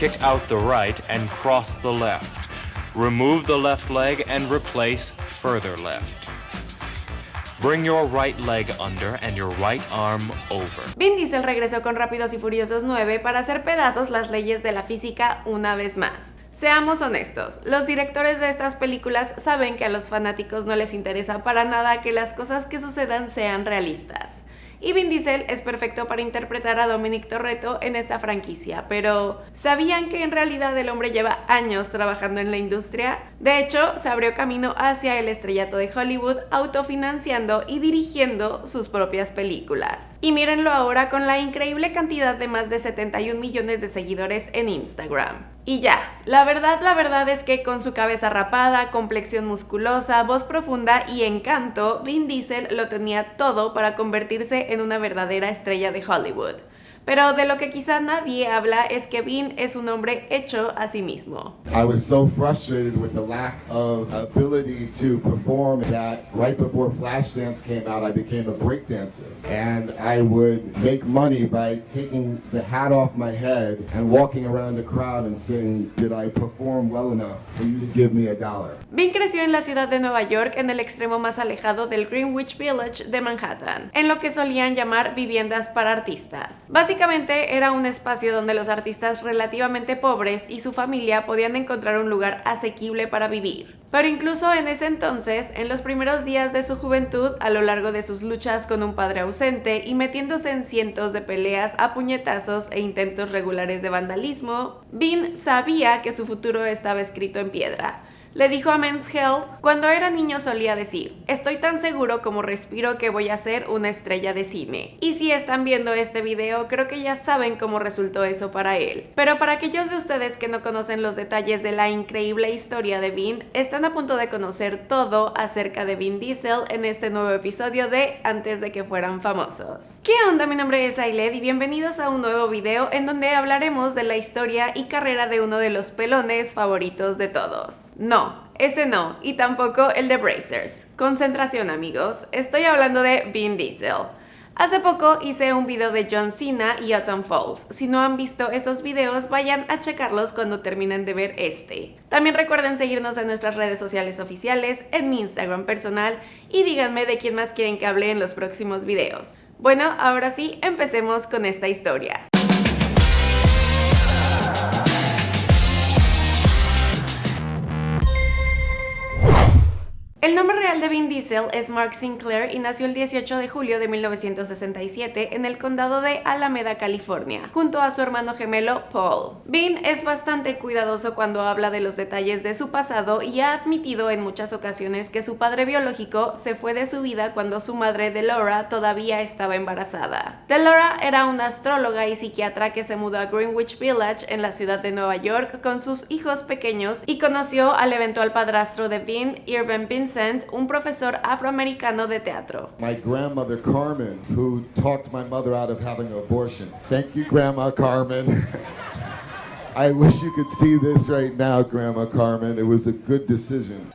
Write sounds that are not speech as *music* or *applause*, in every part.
kick out the right and cross the left. Remove the left leg and replace further left. Bring your right leg under and your right arm over. Vin Diesel regresó con Rápidos y Furiosos 9 para hacer pedazos las leyes de la física una vez más. Seamos honestos, los directores de estas películas saben que a los fanáticos no les interesa para nada que las cosas que sucedan sean realistas y Vin Diesel es perfecto para interpretar a Dominic Torretto en esta franquicia, pero ¿sabían que en realidad el hombre lleva años trabajando en la industria? De hecho, se abrió camino hacia el estrellato de Hollywood autofinanciando y dirigiendo sus propias películas. Y mírenlo ahora con la increíble cantidad de más de 71 millones de seguidores en Instagram. Y ya, la verdad, la verdad es que con su cabeza rapada, complexión musculosa, voz profunda y encanto, Vin Diesel lo tenía todo para convertirse en una verdadera estrella de Hollywood. Pero de lo que quizá nadie habla es que Vin es un hombre hecho a sí mismo. I was so frustrated with the lack of ability to perform that right before Flashdance came out, I became a breakdancer. And I would make money by taking the hat off my head and walking around the crowd and saying, did I perform well enough for you to give me a dollar? Vin creció en la ciudad de Nueva York en el extremo más alejado del Greenwich Village de Manhattan, en lo que solían llamar viviendas para artistas. Básicamente era un espacio donde los artistas relativamente pobres y su familia podían encontrar un lugar asequible para vivir. Pero incluso en ese entonces, en los primeros días de su juventud, a lo largo de sus luchas con un padre ausente y metiéndose en cientos de peleas a puñetazos e intentos regulares de vandalismo, Vin sabía que su futuro estaba escrito en piedra le dijo a Men's Health, cuando era niño solía decir, estoy tan seguro como respiro que voy a ser una estrella de cine. Y si están viendo este video, creo que ya saben cómo resultó eso para él. Pero para aquellos de ustedes que no conocen los detalles de la increíble historia de Vin, están a punto de conocer todo acerca de Vin Diesel en este nuevo episodio de Antes de que fueran famosos. ¿Qué onda? Mi nombre es Ailed y bienvenidos a un nuevo video en donde hablaremos de la historia y carrera de uno de los pelones favoritos de todos. No, ese no, y tampoco el de Brazers. Concentración amigos, estoy hablando de Vin Diesel. Hace poco hice un video de John Cena y Autumn Falls. Si no han visto esos videos, vayan a checarlos cuando terminen de ver este. También recuerden seguirnos en nuestras redes sociales oficiales, en mi Instagram personal y díganme de quién más quieren que hable en los próximos videos. Bueno, ahora sí, empecemos con esta historia. Es Mark Sinclair y nació el 18 de julio de 1967 en el condado de Alameda, California, junto a su hermano gemelo Paul. Vin es bastante cuidadoso cuando habla de los detalles de su pasado y ha admitido en muchas ocasiones que su padre biológico se fue de su vida cuando su madre Delora todavía estaba embarazada. Delora era una astróloga y psiquiatra que se mudó a Greenwich Village en la ciudad de Nueva York con sus hijos pequeños y conoció al eventual padrastro de Vin, Irving Vincent, un profesor afroamericano de teatro. My grandmother Carmen, who talked my mother out of having an abortion. Thank you, Grandma Carmen. *laughs*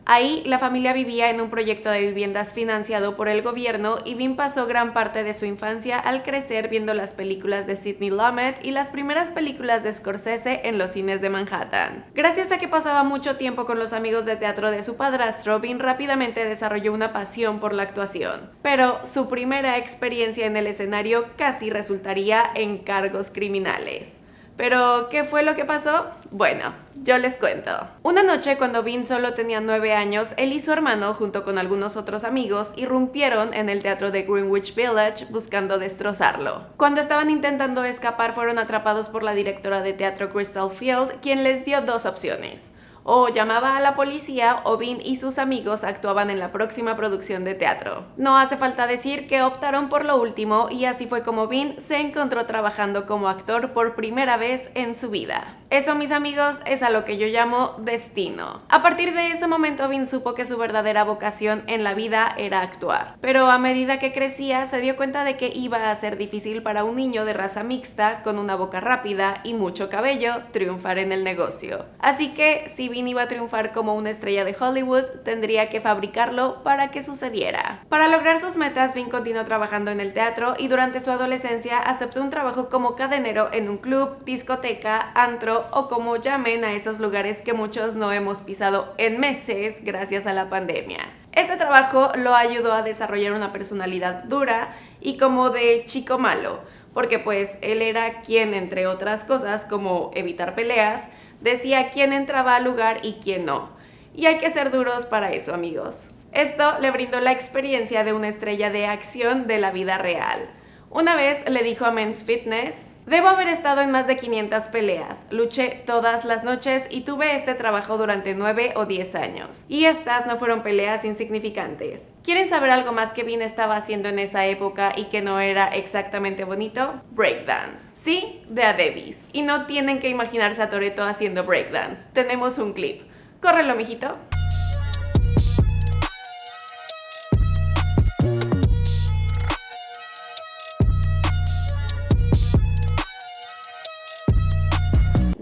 Ahí la familia vivía en un proyecto de viviendas financiado por el gobierno y Vin pasó gran parte de su infancia al crecer viendo las películas de Sidney Lumet y las primeras películas de Scorsese en los cines de Manhattan. Gracias a que pasaba mucho tiempo con los amigos de teatro de su padrastro, Vin rápidamente desarrolló una pasión por la actuación. Pero su primera experiencia en el escenario casi resultaría en cargos criminales. Pero, ¿qué fue lo que pasó? Bueno, yo les cuento. Una noche cuando Vin solo tenía 9 años, él y su hermano, junto con algunos otros amigos, irrumpieron en el teatro de Greenwich Village buscando destrozarlo. Cuando estaban intentando escapar fueron atrapados por la directora de teatro Crystal Field, quien les dio dos opciones o llamaba a la policía o Vin y sus amigos actuaban en la próxima producción de teatro. No hace falta decir que optaron por lo último y así fue como Vin se encontró trabajando como actor por primera vez en su vida. Eso mis amigos es a lo que yo llamo destino. A partir de ese momento Vin supo que su verdadera vocación en la vida era actuar, pero a medida que crecía se dio cuenta de que iba a ser difícil para un niño de raza mixta con una boca rápida y mucho cabello triunfar en el negocio. Así que si Iba a triunfar como una estrella de Hollywood, tendría que fabricarlo para que sucediera. Para lograr sus metas, Vin continuó trabajando en el teatro y durante su adolescencia aceptó un trabajo como cadenero en un club, discoteca, antro o como llamen a esos lugares que muchos no hemos pisado en meses gracias a la pandemia. Este trabajo lo ayudó a desarrollar una personalidad dura y como de chico malo, porque pues él era quien, entre otras cosas, como evitar peleas, decía quién entraba al lugar y quién no. Y hay que ser duros para eso, amigos. Esto le brindó la experiencia de una estrella de acción de la vida real. Una vez le dijo a Men's Fitness, Debo haber estado en más de 500 peleas, luché todas las noches y tuve este trabajo durante 9 o 10 años. Y estas no fueron peleas insignificantes. ¿Quieren saber algo más que Vin estaba haciendo en esa época y que no era exactamente bonito? Breakdance. Sí, de a Davis. Y no tienen que imaginarse a Toreto haciendo breakdance. Tenemos un clip. Córrelo, mijito.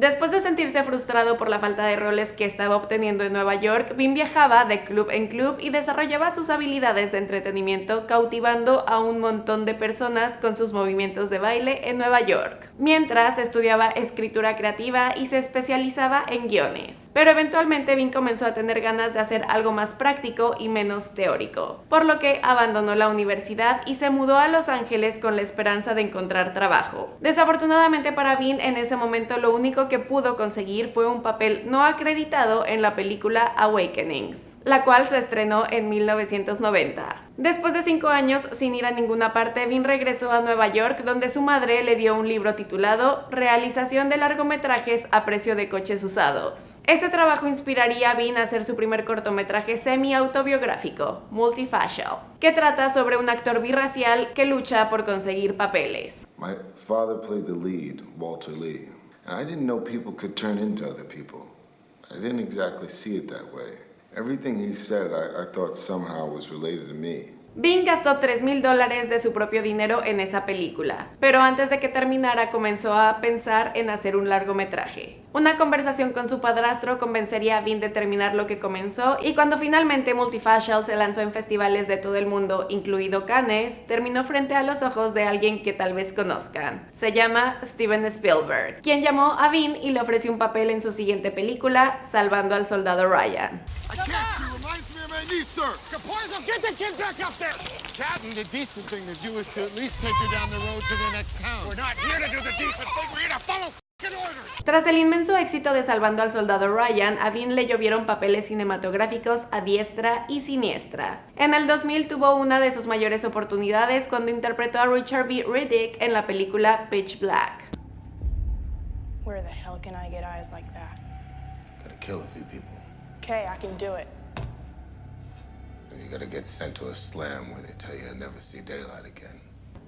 Después de sentirse frustrado por la falta de roles que estaba obteniendo en Nueva York, Vin viajaba de club en club y desarrollaba sus habilidades de entretenimiento cautivando a un montón de personas con sus movimientos de baile en Nueva York, mientras estudiaba escritura creativa y se especializaba en guiones. Pero eventualmente Vin comenzó a tener ganas de hacer algo más práctico y menos teórico, por lo que abandonó la universidad y se mudó a Los Ángeles con la esperanza de encontrar trabajo. Desafortunadamente para Vin en ese momento lo único que que pudo conseguir fue un papel no acreditado en la película Awakenings, la cual se estrenó en 1990. Después de cinco años sin ir a ninguna parte, Vin regresó a Nueva York donde su madre le dio un libro titulado Realización de largometrajes a precio de coches usados. Ese trabajo inspiraría a Vin a hacer su primer cortometraje semi-autobiográfico, Multifacial, que trata sobre un actor birracial que lucha por conseguir papeles. My father played the lead, Walter Lee. I didn't know people could turn into other people. I didn't exactly see it that way. Everything he said, I, I thought somehow was related to me. Bing gastó 3 mil dólares de su propio dinero en esa película, pero antes de que terminara comenzó a pensar en hacer un largometraje. Una conversación con su padrastro convencería a Vin de terminar lo que comenzó y cuando finalmente Multifacial se lanzó en festivales de todo el mundo, incluido Cannes, terminó frente a los ojos de alguien que tal vez conozcan. Se llama Steven Spielberg, quien llamó a Vin y le ofreció un papel en su siguiente película, Salvando al Soldado Ryan. My niece, sir. Caparzo, get the kid back up there. Captain, the decent thing to do is to at least take her down the road to the next town. We're not here to do the decent thing. We're here to follow Tras el inmenso éxito de Salvando al Soldado Ryan, a Vin le llovieron papeles cinematográficos a diestra y siniestra. En el 2000 tuvo una de sus mayores oportunidades cuando interpretó a Richard B. Riddick en la película Pitch Black. Where the hell can I get eyes like that? Gotta kill a few people. Okay, I can do it.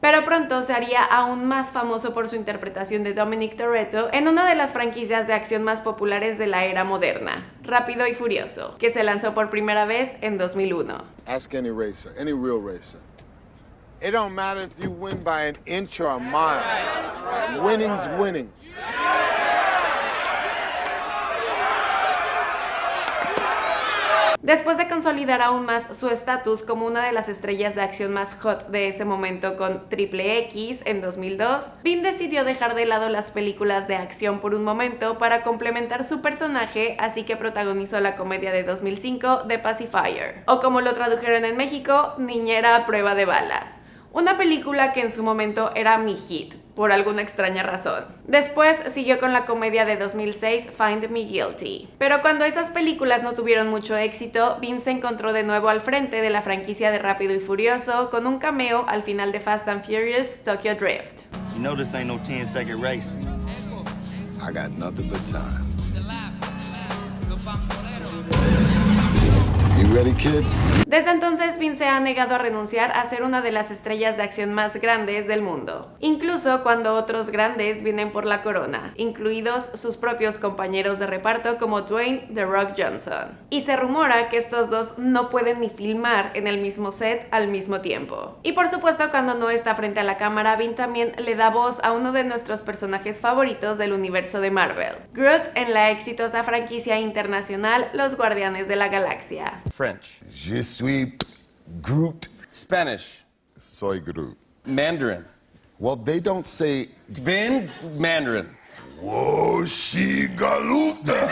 Pero pronto se haría aún más famoso por su interpretación de Dominic Toretto en una de las franquicias de acción más populares de la era moderna, Rápido y Furioso, que se lanzó por primera vez en 2001. Ask any racer, any real racer. It don't matter if you win by an inch or a mile. Winning's winning. Después de consolidar aún más su estatus como una de las estrellas de acción más hot de ese momento con Triple X en 2002, Vin decidió dejar de lado las películas de acción por un momento para complementar su personaje, así que protagonizó la comedia de 2005 The Pacifier, o como lo tradujeron en México, Niñera a prueba de balas. Una película que en su momento era mi hit, por alguna extraña razón. Después siguió con la comedia de 2006 Find Me Guilty. Pero cuando esas películas no tuvieron mucho éxito, Vince se encontró de nuevo al frente de la franquicia de Rápido y Furioso con un cameo al final de Fast and Furious Tokyo Drift. You know this ain't no 10 second race. I got nothing but time. Desde entonces, Vin se ha negado a renunciar a ser una de las estrellas de acción más grandes del mundo, incluso cuando otros grandes vienen por la corona, incluidos sus propios compañeros de reparto como Dwayne The Rock Johnson. Y se rumora que estos dos no pueden ni filmar en el mismo set al mismo tiempo. Y por supuesto, cuando no está frente a la cámara, Vin también le da voz a uno de nuestros personajes favoritos del universo de Marvel, Groot en la exitosa franquicia internacional Los Guardianes de la Galaxia. French, Je suis Groot. Spanish, Soy Groot. Mandarin, Well, they don't say Vin Mandarin. Woshigaluta.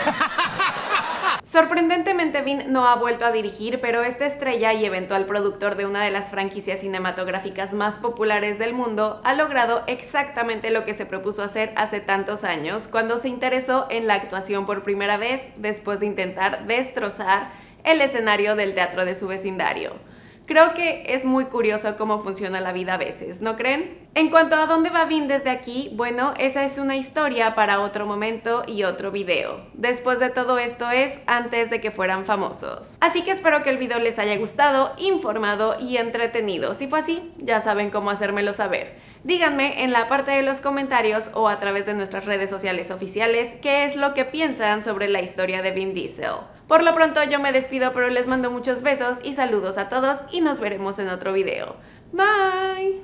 Sorprendentemente, Vin no ha vuelto a dirigir, pero esta estrella y eventual productor de una de las franquicias cinematográficas más populares del mundo ha logrado exactamente lo que se propuso hacer hace tantos años, cuando se interesó en la actuación por primera vez después de intentar destrozar el escenario del teatro de su vecindario. Creo que es muy curioso cómo funciona la vida a veces, ¿no creen? En cuanto a dónde va Vin desde aquí, bueno, esa es una historia para otro momento y otro video. Después de todo esto es antes de que fueran famosos. Así que espero que el video les haya gustado, informado y entretenido. Si fue así, ya saben cómo hacérmelo saber. Díganme en la parte de los comentarios o a través de nuestras redes sociales oficiales qué es lo que piensan sobre la historia de Vin Diesel. Por lo pronto yo me despido pero les mando muchos besos y saludos a todos y nos veremos en otro video. Bye!